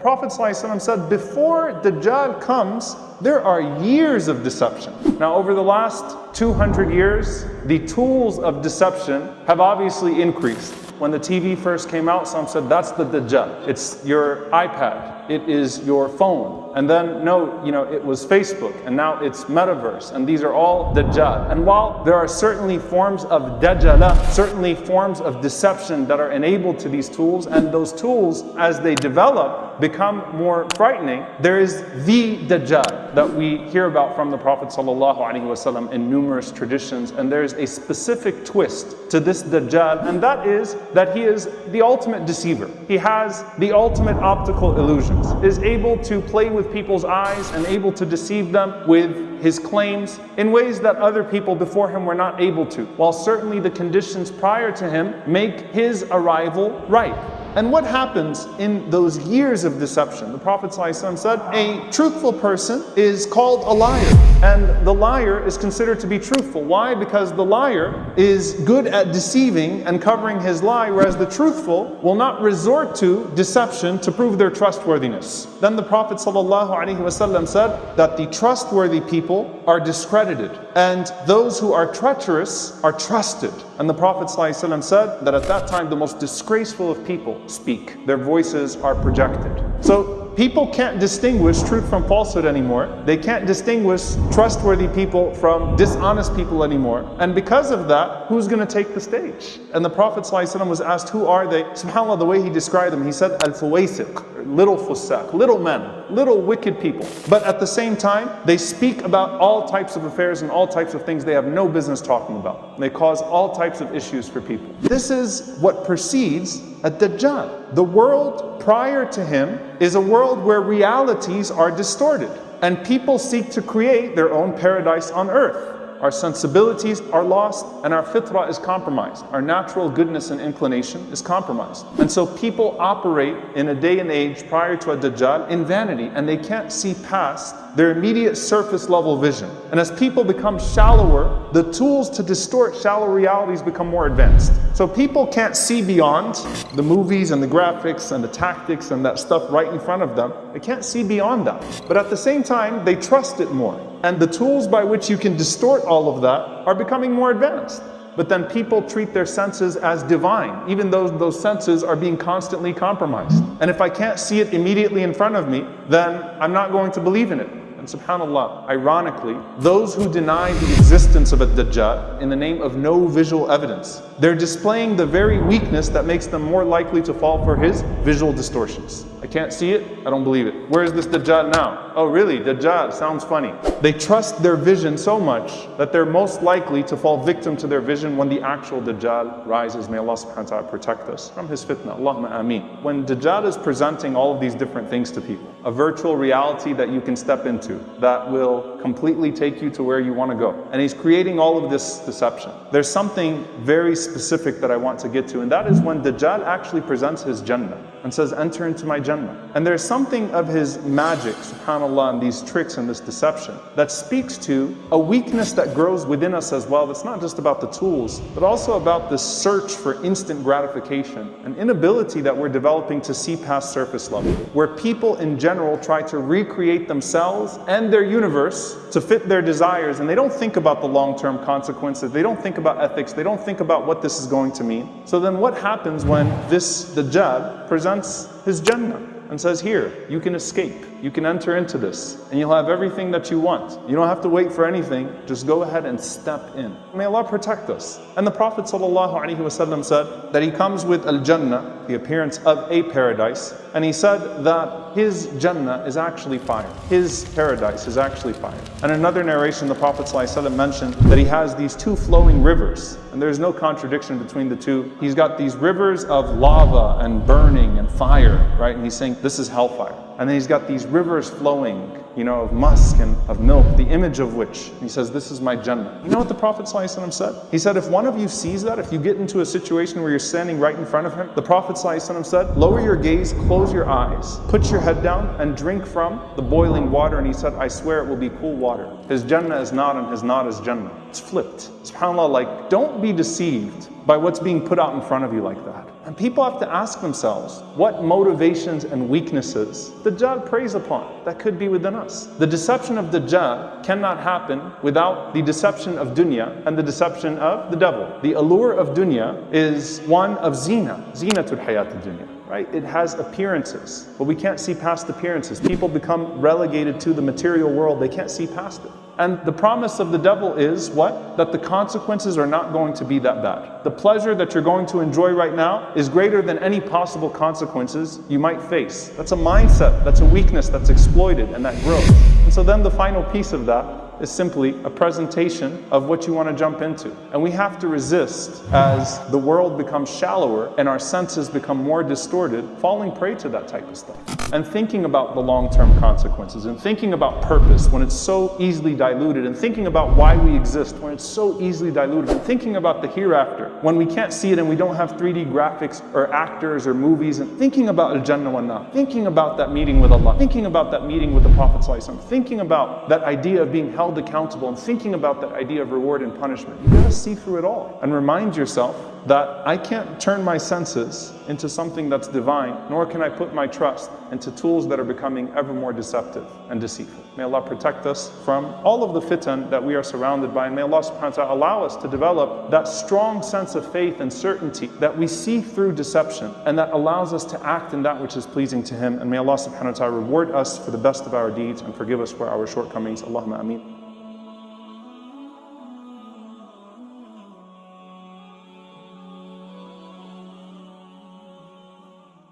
Prophet ﷺ said, before Dajjal comes, there are years of deception. Now, over the last 200 years, the tools of deception have obviously increased. When the TV first came out, some said that's the Dajjal. It's your iPad. It is your phone. And then, no, you know, it was Facebook, and now it's metaverse, and these are all Dajjal. And while there are certainly forms of Dajjala, certainly forms of deception that are enabled to these tools, and those tools, as they develop, become more frightening, there is the Dajjal that we hear about from the Prophet ﷺ in numerous traditions, and there's a specific twist to this Dajjal, and that is that he is the ultimate deceiver. He has the ultimate optical illusions, is able to play with people's eyes and able to deceive them with his claims in ways that other people before him were not able to, while certainly the conditions prior to him make his arrival right. And what happens in those years of deception? The Prophet ﷺ said, a truthful person is called a liar. And the liar is considered to be truthful. Why? Because the liar is good at deceiving and covering his lie, whereas the truthful will not resort to deception to prove their trustworthiness. Then the Prophet ﷺ said that the trustworthy people are discredited and those who are treacherous are trusted. And the Prophet ﷺ said that at that time the most disgraceful of people speak. Their voices are projected. So people can't distinguish truth from falsehood anymore. They can't distinguish trustworthy people from dishonest people anymore. And because of that, who's going to take the stage? And the Prophet ﷺ was asked, who are they? SubhanAllah, the way he described them, he said, al-fuwaysiq, little fusaq, little men, little wicked people. But at the same time, they speak about all types of affairs and all types of things they have no business talking about. They cause all types of issues for people. This is what precedes a Dajjal. The world prior to him is a world where realities are distorted and people seek to create their own paradise on earth. Our sensibilities are lost and our fitrah is compromised. Our natural goodness and inclination is compromised. And so people operate in a day and age prior to a Dajjal in vanity and they can't see past their immediate surface level vision. And as people become shallower, the tools to distort shallow realities become more advanced. So people can't see beyond the movies and the graphics and the tactics and that stuff right in front of them. They can't see beyond that. But at the same time, they trust it more. And the tools by which you can distort all of that are becoming more advanced. But then people treat their senses as divine, even though those senses are being constantly compromised. And if I can't see it immediately in front of me, then I'm not going to believe in it. And subhanAllah, ironically, those who deny the existence of a Dajjal in the name of no visual evidence, they're displaying the very weakness that makes them more likely to fall for his visual distortions. I can't see it, I don't believe it. Where is this Dajjal now? Oh really, Dajjal, sounds funny. They trust their vision so much that they're most likely to fall victim to their vision when the actual Dajjal rises. May Allah subhanahu wa ta'ala protect us from his fitna. Allahumma ameen. When Dajjal is presenting all of these different things to people, a virtual reality that you can step into that will completely take you to where you want to go. And he's creating all of this deception. There's something very specific that I want to get to, and that is when Dajjal actually presents his Jannah and says, enter into my Jannah. And there's something of his magic, subhanAllah, and these tricks and this deception that speaks to a weakness that grows within us as well. That's not just about the tools, but also about this search for instant gratification, an inability that we're developing to see past surface level, where people in general try to recreate themselves and their universe to fit their desires, and they don't think about the long-term consequences, they don't think about ethics, they don't think about what this is going to mean. So then what happens when this Dajjal presents presents his Jannah and says, here, you can escape. You can enter into this and you'll have everything that you want. You don't have to wait for anything. Just go ahead and step in. May Allah protect us. And the Prophet ﷺ said that he comes with Al-Jannah, the appearance of a paradise, and he said that his Jannah is actually fire. His paradise is actually fire. And another narration, the Prophet ﷺ mentioned that he has these two flowing rivers, and there's no contradiction between the two. He's got these rivers of lava and burning and fire, right? And he's saying this is hellfire. And then he's got these rivers flowing, you know, of musk and of milk, the image of which, he says, this is my Jannah. You know what the Prophet ﷺ said? He said, if one of you sees that, if you get into a situation where you're standing right in front of him, the Prophet ﷺ said, lower your gaze, close your eyes, put your head down and drink from the boiling water. And he said, I swear it will be cool water. His Jannah is not and his not is Jannah. It's flipped. SubhanAllah, like, don't be deceived by what's being put out in front of you like that. And people have to ask themselves what motivations and weaknesses the Dajjal preys upon that could be within us. The deception of Dajjal cannot happen without the deception of dunya and the deception of the devil. The allure of dunya is one of zina, zinatul hayat dunya right? It has appearances, but we can't see past appearances. People become relegated to the material world, they can't see past it. And the promise of the devil is what? That the consequences are not going to be that bad. The pleasure that you're going to enjoy right now is greater than any possible consequences you might face. That's a mindset, that's a weakness that's exploited and that grows. And so then the final piece of that is simply a presentation of what you want to jump into. And we have to resist as the world becomes shallower and our senses become more distorted, falling prey to that type of stuff. And thinking about the long-term consequences and thinking about purpose when it's so easily diluted and thinking about why we exist when it's so easily diluted and thinking about the hereafter when we can't see it and we don't have 3D graphics or actors or movies and thinking about Al-Jannah wa thinking about that meeting with Allah, thinking about that meeting with the Prophet thinking about that idea of being held held accountable and thinking about that idea of reward and punishment. You gotta see through it all and remind yourself that I can't turn my senses into something that's divine, nor can I put my trust into tools that are becoming ever more deceptive and deceitful. May Allah protect us from all of the fitan that we are surrounded by, and may Allah subhanahu wa ta'ala allow us to develop that strong sense of faith and certainty that we see through deception, and that allows us to act in that which is pleasing to Him. And may Allah subhanahu wa ta'ala reward us for the best of our deeds and forgive us for our shortcomings. Allahumma ameen.